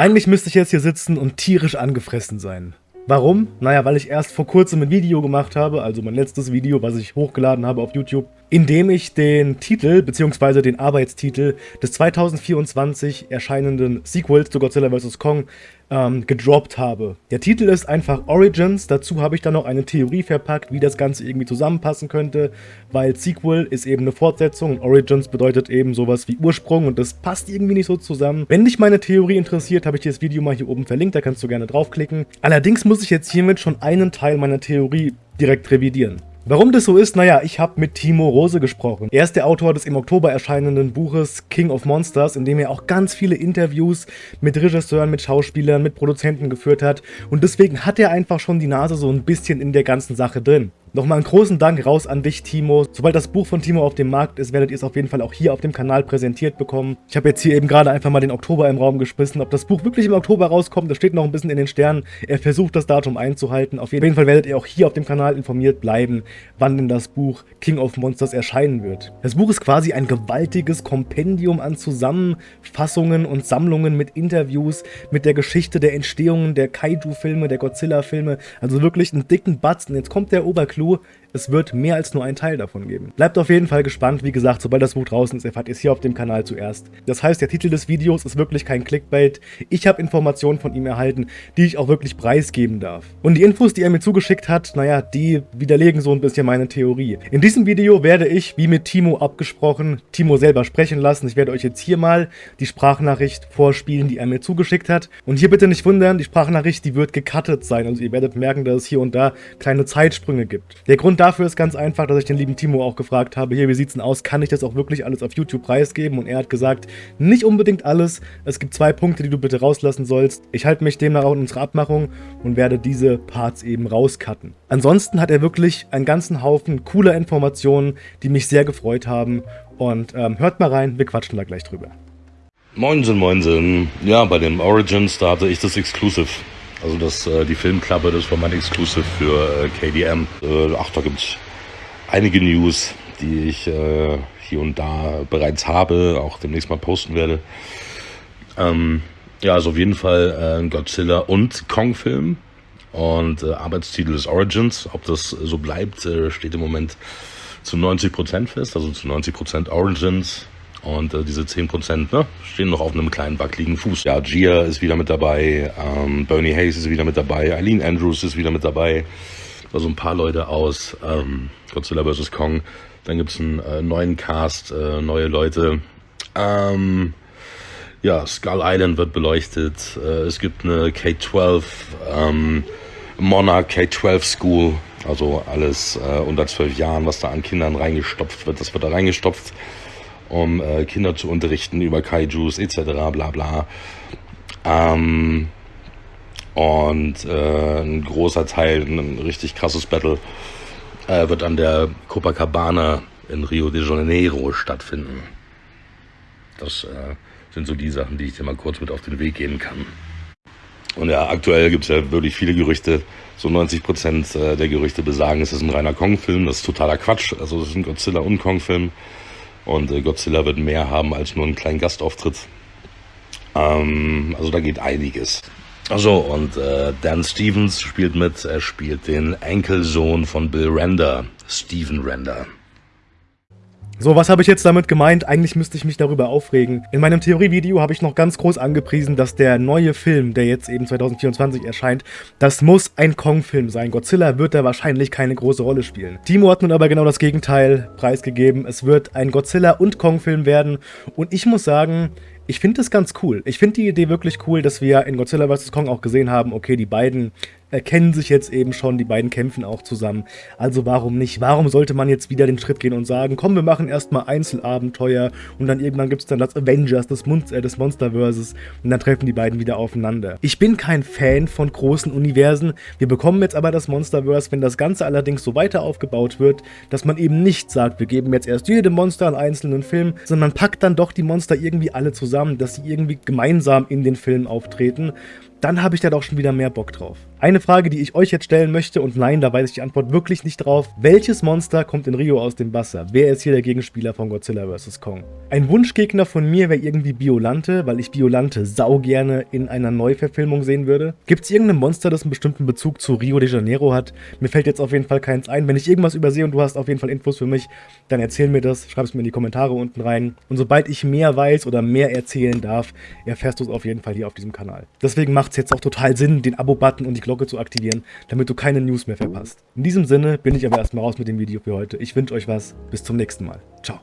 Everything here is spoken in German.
Eigentlich müsste ich jetzt hier sitzen und tierisch angefressen sein. Warum? Naja, weil ich erst vor kurzem ein Video gemacht habe, also mein letztes Video, was ich hochgeladen habe auf YouTube, in dem ich den Titel bzw. den Arbeitstitel des 2024 erscheinenden Sequels zu Godzilla vs. Kong ähm, gedroppt habe. Der Titel ist einfach Origins, dazu habe ich dann noch eine Theorie verpackt, wie das Ganze irgendwie zusammenpassen könnte, weil Sequel ist eben eine Fortsetzung und Origins bedeutet eben sowas wie Ursprung und das passt irgendwie nicht so zusammen. Wenn dich meine Theorie interessiert, habe ich dir das Video mal hier oben verlinkt, da kannst du gerne draufklicken. Allerdings muss ich jetzt hiermit schon einen Teil meiner Theorie direkt revidieren. Warum das so ist? Naja, ich habe mit Timo Rose gesprochen. Er ist der Autor des im Oktober erscheinenden Buches King of Monsters, in dem er auch ganz viele Interviews mit Regisseuren, mit Schauspielern, mit Produzenten geführt hat. Und deswegen hat er einfach schon die Nase so ein bisschen in der ganzen Sache drin. Nochmal einen großen Dank raus an dich, Timo. Sobald das Buch von Timo auf dem Markt ist, werdet ihr es auf jeden Fall auch hier auf dem Kanal präsentiert bekommen. Ich habe jetzt hier eben gerade einfach mal den Oktober im Raum geschmissen. Ob das Buch wirklich im Oktober rauskommt, das steht noch ein bisschen in den Sternen. Er versucht das Datum einzuhalten. Auf jeden Fall werdet ihr auch hier auf dem Kanal informiert bleiben, wann denn das Buch King of Monsters erscheinen wird. Das Buch ist quasi ein gewaltiges Kompendium an Zusammenfassungen und Sammlungen mit Interviews, mit der Geschichte der Entstehung der Kaiju-Filme, der Godzilla-Filme. Also wirklich einen dicken Batzen. Jetzt kommt der Oberklo slo es wird mehr als nur einen Teil davon geben. Bleibt auf jeden Fall gespannt, wie gesagt, sobald das Buch draußen ist, erfahrt ihr es hier auf dem Kanal zuerst. Das heißt, der Titel des Videos ist wirklich kein Clickbait. Ich habe Informationen von ihm erhalten, die ich auch wirklich preisgeben darf. Und die Infos, die er mir zugeschickt hat, naja, die widerlegen so ein bisschen meine Theorie. In diesem Video werde ich, wie mit Timo abgesprochen, Timo selber sprechen lassen. Ich werde euch jetzt hier mal die Sprachnachricht vorspielen, die er mir zugeschickt hat. Und hier bitte nicht wundern, die Sprachnachricht, die wird gecuttet sein. Also ihr werdet merken, dass es hier und da kleine Zeitsprünge gibt. Der Grund dafür ist ganz einfach, dass ich den lieben Timo auch gefragt habe, hier, wie sieht's denn aus, kann ich das auch wirklich alles auf YouTube preisgeben? Und er hat gesagt, nicht unbedingt alles, es gibt zwei Punkte, die du bitte rauslassen sollst. Ich halte mich demnach auch in unserer Abmachung und werde diese Parts eben rauscutten. Ansonsten hat er wirklich einen ganzen Haufen cooler Informationen, die mich sehr gefreut haben. Und ähm, hört mal rein, wir quatschen da gleich drüber. Moinsen, moinsen. Ja, bei dem Origins, da hatte ich das Exclusive. Also das, äh, die Filmklappe, das war mein Exclusive für äh, KDM. Äh, ach, da gibt's einige News, die ich äh, hier und da bereits habe, auch demnächst mal posten werde. Ähm, ja, also auf jeden Fall äh, Godzilla und Kong-Film. Und äh, Arbeitstitel ist Origins. Ob das so bleibt, äh, steht im Moment zu 90% fest, also zu 90% Origins. Und äh, diese 10% ne, stehen noch auf einem kleinen wackeligen Fuß. Ja, Gia ist wieder mit dabei, ähm, Bernie Hayes ist wieder mit dabei, Eileen Andrews ist wieder mit dabei. Also ein paar Leute aus ähm, Godzilla vs. Kong. Dann gibt's einen äh, neuen Cast, äh, neue Leute. Ähm, ja, Skull Island wird beleuchtet. Äh, es gibt eine K-12, ähm, Monarch K-12 School. Also alles äh, unter zwölf Jahren, was da an Kindern reingestopft wird, das wird da reingestopft um äh, Kinder zu unterrichten über Kaijus etc. bla bla. Ähm, und äh, ein großer Teil, ein richtig krasses Battle, äh, wird an der Copacabana in Rio de Janeiro stattfinden. Das äh, sind so die Sachen, die ich dir mal kurz mit auf den Weg gehen kann. Und ja, aktuell gibt es ja wirklich viele Gerüchte. So 90 Prozent äh, der Gerüchte besagen, es ist ein reiner Kong-Film. Das ist totaler Quatsch. Also es ist ein Godzilla- und Kong-Film. Und äh, Godzilla wird mehr haben als nur einen kleinen Gastauftritt. Ähm, also da geht einiges. Also und äh, Dan Stevens spielt mit. Er spielt den Enkelsohn von Bill Render, Steven Render. So, was habe ich jetzt damit gemeint? Eigentlich müsste ich mich darüber aufregen. In meinem Theorievideo habe ich noch ganz groß angepriesen, dass der neue Film, der jetzt eben 2024 erscheint, das muss ein Kong-Film sein. Godzilla wird da wahrscheinlich keine große Rolle spielen. Timo hat nun aber genau das Gegenteil preisgegeben. Es wird ein Godzilla- und Kong-Film werden. Und ich muss sagen, ich finde das ganz cool. Ich finde die Idee wirklich cool, dass wir in Godzilla vs. Kong auch gesehen haben, okay, die beiden erkennen sich jetzt eben schon, die beiden kämpfen auch zusammen. Also warum nicht? Warum sollte man jetzt wieder den Schritt gehen und sagen, komm, wir machen erstmal Einzelabenteuer und dann irgendwann gibt es dann das Avengers, das, Mon äh, des Monsterverses und dann treffen die beiden wieder aufeinander. Ich bin kein Fan von großen Universen. Wir bekommen jetzt aber das Monsterverse, wenn das Ganze allerdings so weiter aufgebaut wird, dass man eben nicht sagt, wir geben jetzt erst jedem Monster einen einzelnen Film, sondern man packt dann doch die Monster irgendwie alle zusammen, dass sie irgendwie gemeinsam in den Film auftreten, dann habe ich da doch schon wieder mehr Bock drauf. Eine Frage, die ich euch jetzt stellen möchte, und nein, da weiß ich die Antwort wirklich nicht drauf. Welches Monster kommt in Rio aus dem Wasser? Wer ist hier der Gegenspieler von Godzilla vs. Kong? Ein Wunschgegner von mir wäre irgendwie Biolante, weil ich Biolante sau gerne in einer Neuverfilmung sehen würde. Gibt es irgendein Monster, das einen bestimmten Bezug zu Rio de Janeiro hat? Mir fällt jetzt auf jeden Fall keins ein. Wenn ich irgendwas übersehe und du hast auf jeden Fall Infos für mich, dann erzähl mir das, schreib es mir in die Kommentare unten rein. Und sobald ich mehr weiß oder mehr erzählen darf, erfährst du es auf jeden Fall hier auf diesem Kanal. Deswegen macht es jetzt auch total Sinn, den Abo-Button und die Glocke zu aktivieren, damit du keine News mehr verpasst. In diesem Sinne bin ich aber erstmal raus mit dem Video für heute. Ich wünsche euch was. Bis zum nächsten Mal. Ciao.